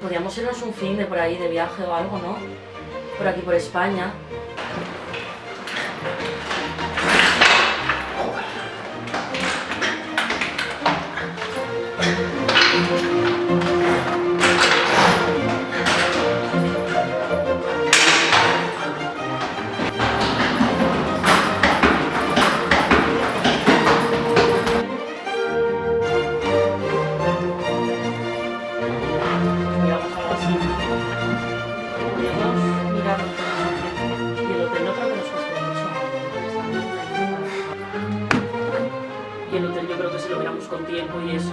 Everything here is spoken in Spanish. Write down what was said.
Podríamos irnos un fin de por ahí, de viaje o algo, ¿no? Por aquí, por España. Y el hotel yo creo que si lo miramos con tiempo y eso,